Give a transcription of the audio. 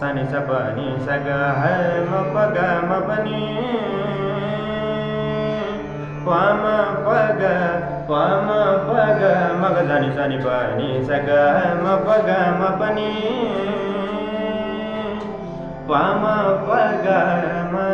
Sani sa pa ni hai ma pa ga ma pa ni Pa ma pa pa ma pa ma ga sani sani pa ni hai ma pa ga ma pa Pa ma pa ga ma.